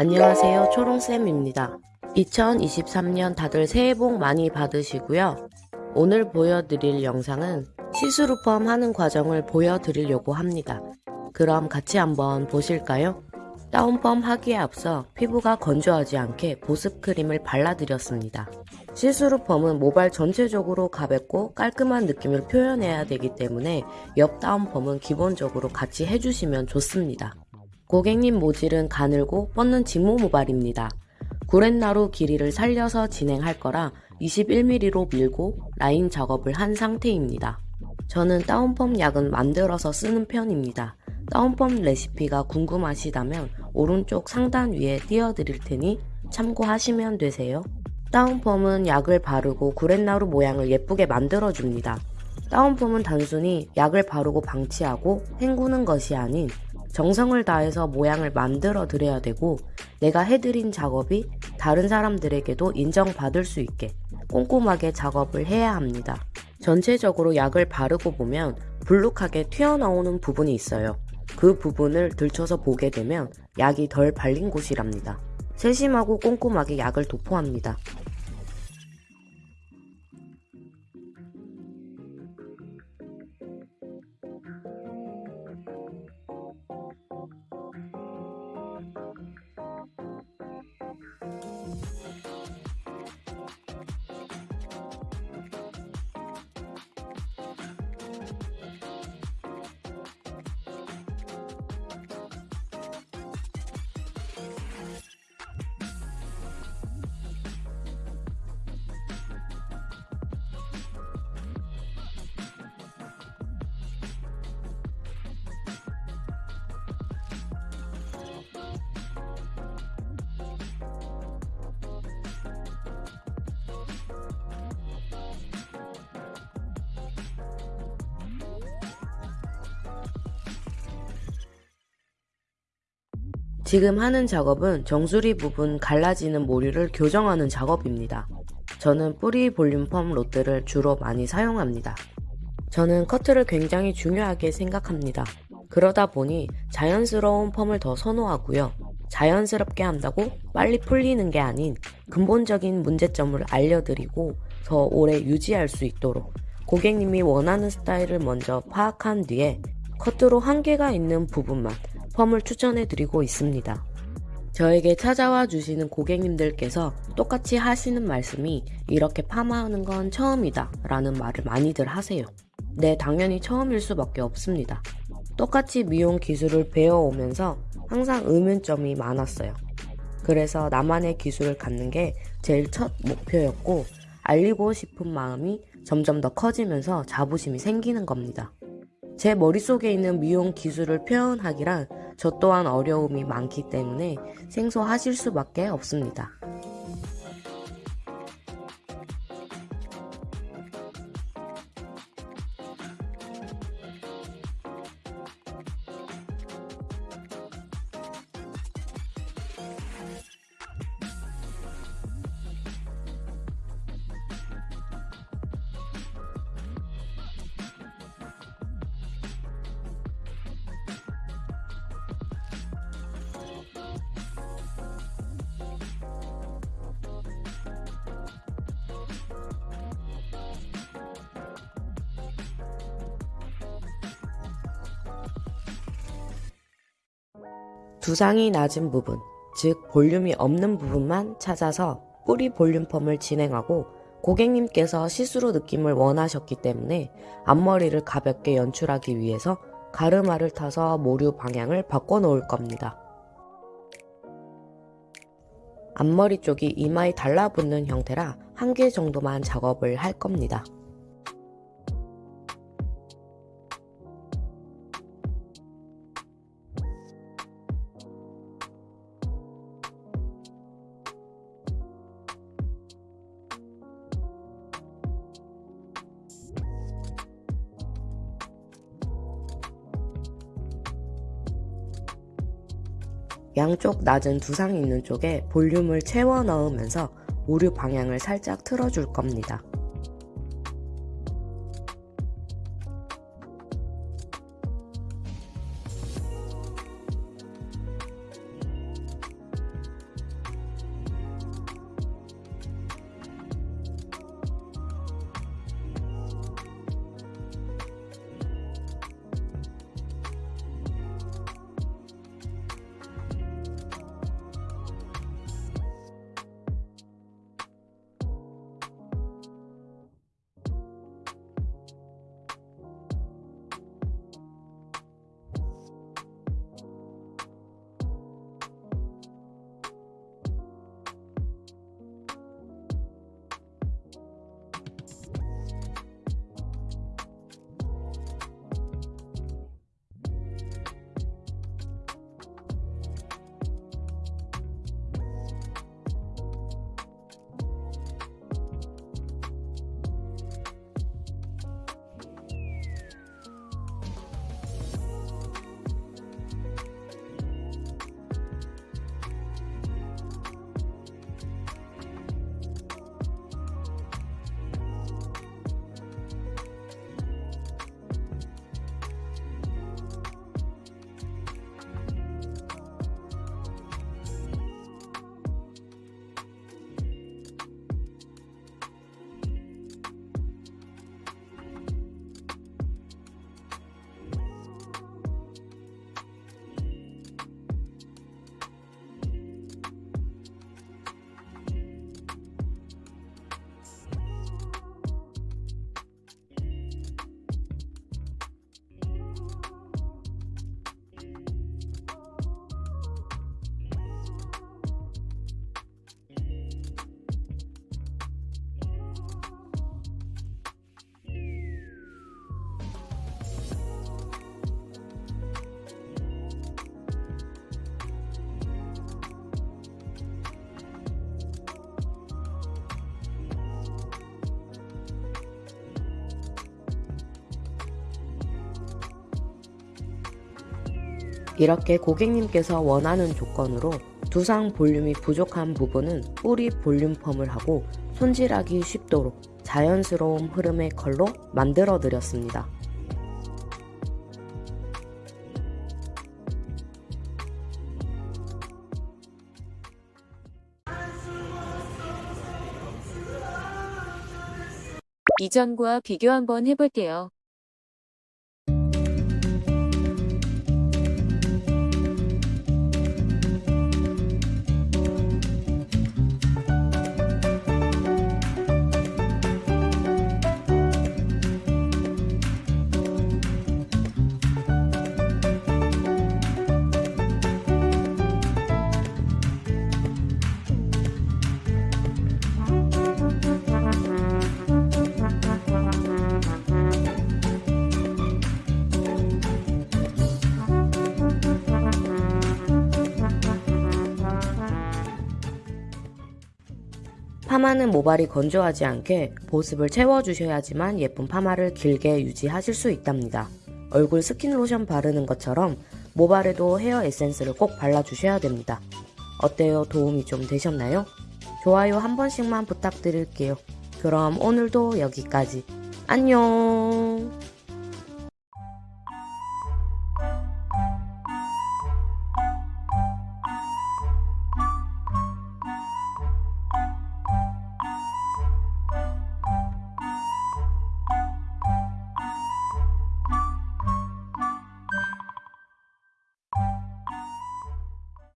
안녕하세요. 초롱쌤입니다. 2023년 다들 새해 복 많이 받으시고요. 오늘 보여드릴 영상은 시스루펌 하는 과정을 보여드리려고 합니다. 그럼 같이 한번 보실까요? 다운펌 하기에 앞서 피부가 건조하지 않게 보습 크림을 발라드렸습니다. 시스루펌은 모발 전체적으로 가볍고 깔끔한 느낌을 표현해야 되기 때문에 옆 다운펌은 기본적으로 같이 해주시면 좋습니다 고객님 모질은 가늘고 뻗는 직모 모발입니다. 구렛나루 길이를 살려서 진행할 거라 21mm로 밀고 라인 작업을 한 상태입니다. 저는 다운펌 약은 만들어서 쓰는 편입니다. 다운펌 레시피가 궁금하시다면 오른쪽 상단 위에 띄워드릴 테니 참고하시면 되세요. 다운펌은 약을 바르고 구렛나루 모양을 예쁘게 만들어줍니다. 다운펌은 단순히 약을 바르고 방치하고 헹구는 것이 아닌 정성을 다해서 모양을 만들어 드려야 되고 내가 해드린 작업이 다른 사람들에게도 인정받을 수 있게 꼼꼼하게 작업을 해야 합니다. 전체적으로 약을 바르고 보면 불룩하게 튀어나오는 부분이 있어요. 그 부분을 들춰서 보게 되면 약이 덜 발린 곳이랍니다. 세심하고 꼼꼼하게 약을 도포합니다. 지금 하는 작업은 정수리 부분 갈라지는 모류를 교정하는 작업입니다. 저는 뿌리 볼륨 펌 롯들을 주로 많이 사용합니다. 저는 커트를 굉장히 중요하게 생각합니다. 그러다 보니 자연스러운 펌을 더 선호하고요. 자연스럽게 한다고 빨리 풀리는 게 아닌 근본적인 문제점을 알려드리고 더 오래 유지할 수 있도록 고객님이 원하는 스타일을 먼저 파악한 뒤에 커트로 한계가 있는 부분만 펌을 추천해 드리고 있습니다. 저에게 찾아와 주시는 고객님들께서 똑같이 하시는 말씀이 이렇게 파마하는 건 처음이다 라는 말을 많이들 하세요. 네, 당연히 처음일 수밖에 없습니다. 똑같이 미용 기술을 배워오면서 항상 의문점이 많았어요. 그래서 나만의 기술을 갖는 게 제일 첫 목표였고 알리고 싶은 마음이 점점 더 커지면서 자부심이 생기는 겁니다. 제 머릿속에 있는 미용 기술을 표현하기란 저 또한 어려움이 많기 때문에 생소하실 수밖에 없습니다. 두상이 낮은 부분, 즉 볼륨이 없는 부분만 찾아서 뿌리 볼륨 펌을 진행하고 고객님께서 시스루 느낌을 원하셨기 때문에 앞머리를 가볍게 연출하기 위해서 가르마를 타서 모류 방향을 바꿔 놓을 겁니다. 앞머리 쪽이 이마에 달라붙는 형태라 한 개 정도만 작업을 할 겁니다. 양쪽 낮은 두상이 있는 쪽에 볼륨을 채워 넣으면서 오류 방향을 살짝 틀어줄 겁니다. 이렇게 고객님께서 원하는 조건으로 두상 볼륨이 부족한 부분은 뿌리 볼륨 펌을 하고 손질하기 쉽도록 자연스러운 흐름의 컬로 만들어 드렸습니다. 이전과 비교 한번 해볼게요. 파마는 모발이 건조하지 않게 보습을 채워주셔야지만 예쁜 파마를 길게 유지하실 수 있답니다. 얼굴 스킨 로션 바르는 것처럼 모발에도 헤어 에센스를 꼭 발라주셔야 됩니다. 어때요? 도움이 좀 되셨나요? 좋아요 한 번씩만 부탁드릴게요. 그럼 오늘도 여기까지. 안녕!